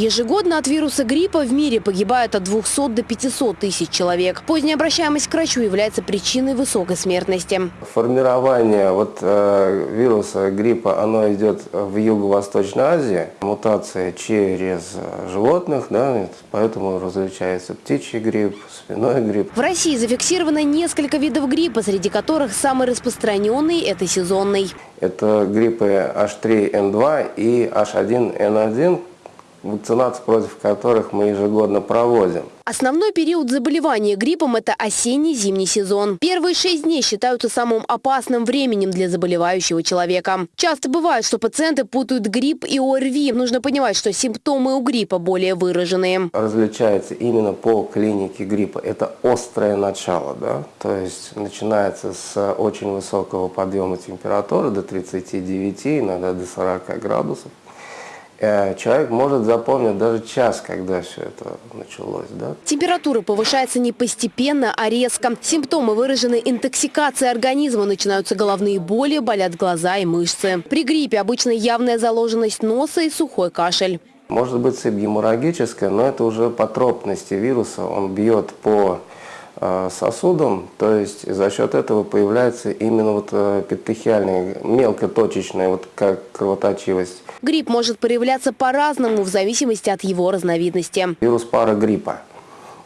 Ежегодно от вируса гриппа в мире погибают от 200 до 500 тысяч человек. Поздняя обращаемость к врачу является причиной высокой смертности. Формирование вот, э, вируса гриппа, оно идет в Юго-Восточной Азии. Мутация через животных, да, поэтому различается птичий грипп, свиной грипп. В России зафиксировано несколько видов гриппа, среди которых самый распространенный – это сезонный. Это гриппы H3N2 и H1N1, вакцинацию против которых мы ежегодно проводим. Основной период заболевания гриппом – это осенне-зимний сезон. Первые шесть дней считаются самым опасным временем для заболевающего человека. Часто бывает, что пациенты путают грипп и ОРВИ. Нужно понимать, что симптомы у гриппа более выраженные. Различается именно по клинике гриппа. Это острое начало, да? то есть начинается с очень высокого подъема температуры до 39, иногда до 40 градусов. Э, человек может запомнить даже час, когда все это началось. Да? Температура повышается не постепенно, а резко. Симптомы выражены интоксикацией организма. Начинаются головные боли, болят глаза и мышцы. При гриппе обычно явная заложенность носа и сухой кашель. Может быть сыпь геморрагическая, но это уже по тропности вируса. Он бьет по сосудом, то есть за счет этого появляется именно вот э, петехиальная, мелкоточечная вот как кровоточивость. Грипп может проявляться по-разному в зависимости от его разновидности. Вирус парагриппа.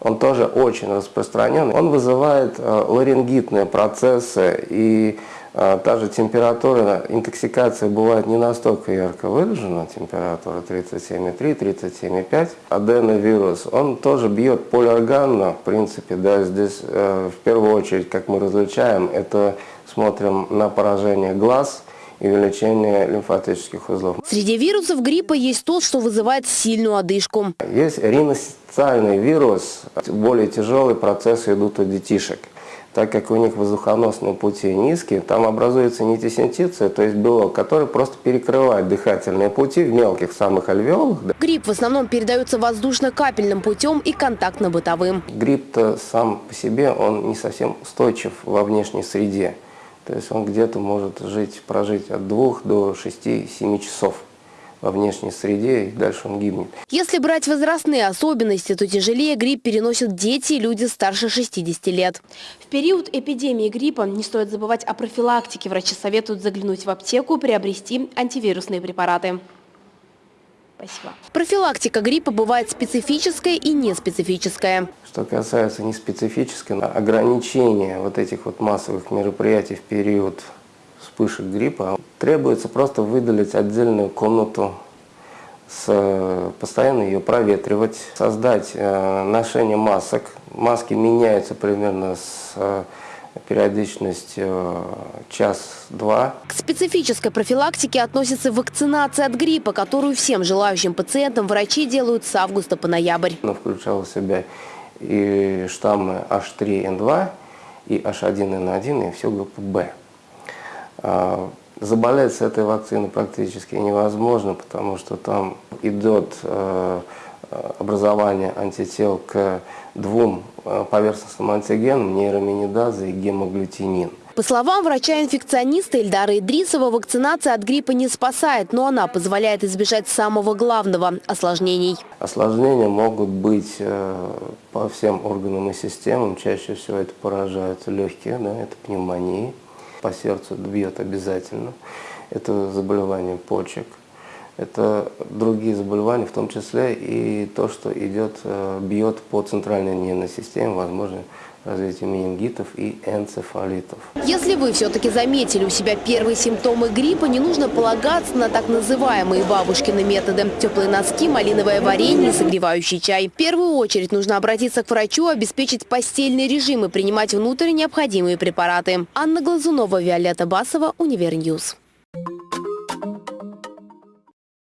Он тоже очень распространен. Он вызывает э, ларингитные процессы и та же температура, интоксикация бывает не настолько ярко выражена, температура 37,3, 37,5. Аденовирус, он тоже бьет полиорганно, в принципе, да, здесь э, в первую очередь, как мы различаем, это смотрим на поражение глаз, и увеличение лимфатических узлов. Среди вирусов гриппа есть тот, что вызывает сильную одышку. Есть риноциальный вирус, более тяжелые процессы идут у детишек так как у них воздухоносные пути низкие, там образуется нитисинтиция, то есть белок, который просто перекрывает дыхательные пути в мелких самых альвеолах. Грипп в основном передается воздушно-капельным путем и контактно-бытовым. Грипп-то сам по себе, он не совсем устойчив во внешней среде. То есть он где-то может жить, прожить от 2 до 6-7 часов во внешней среде, и дальше он гибнет. Если брать возрастные особенности, то тяжелее грипп переносят дети и люди старше 60 лет. В период эпидемии гриппа не стоит забывать о профилактике. Врачи советуют заглянуть в аптеку, приобрести антивирусные препараты. Спасибо. Профилактика гриппа бывает специфическая и неспецифическая. Что касается неспецифической, ограничения вот этих вот массовых мероприятий в период вспышек гриппа, требуется просто выделить отдельную комнату, с, постоянно ее проветривать, создать э, ношение масок. Маски меняются примерно с э, периодичностью э, час-два. К специфической профилактике относится вакцинация от гриппа, которую всем желающим пациентам врачи делают с августа по ноябрь. Она включала в себя и штаммы H3N2, и H1N1, и всю группу B. А, заболеть с этой вакциной практически невозможно, потому что там идет образование антител к двум э, поверхностным антигенам, нейроминидаза и гемоглютинин. По словам врача-инфекциониста Эльдара Идрисова, вакцинация от гриппа не спасает, но она позволяет избежать самого главного – осложнений. Осложнения могут быть э, по всем органам и системам. Чаще всего это поражают легкие, да, это пневмонии по сердцу бьет обязательно. Это заболевание почек, это другие заболевания, в том числе и то, что идет, э, бьет по центральной нервной системе, возможно, развитие менингитов и энцефалитов. Если вы все-таки заметили у себя первые симптомы гриппа, не нужно полагаться на так называемые бабушкины методы. Теплые носки, малиновое варенье согревающий чай. В первую очередь нужно обратиться к врачу, обеспечить постельный режим и принимать внутрь необходимые препараты. Анна Глазунова, Виолетта Басова, Univer News.